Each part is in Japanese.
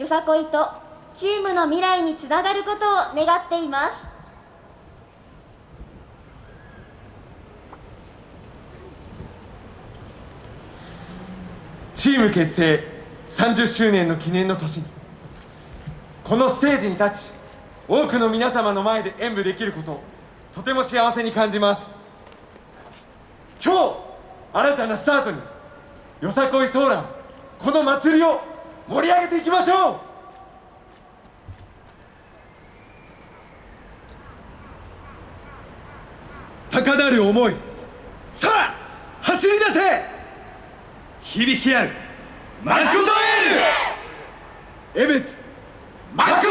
よさこいとチームの未来につながることを願っています。チーム結成30周年の記念の年にこのステージに立ち多くの皆様の前で演舞できることをとても幸せに感じます。今日新たなスタートによさこいソーランこの祭りを盛り上げていきましょう。高鳴る思いさあ走り出せ。響き合うマクドエール。エベツマク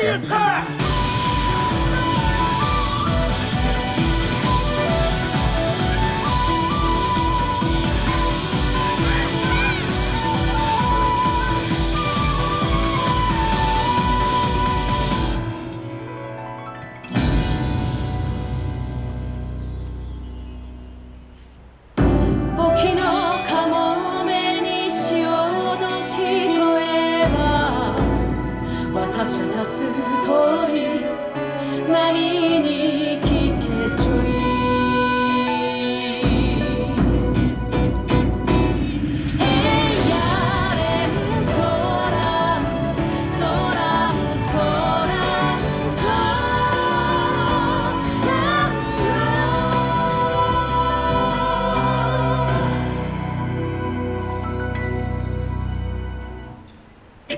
トや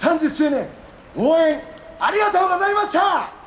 30周年応援ありがとうございました。